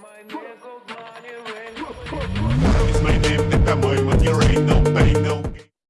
my nigga, money ring.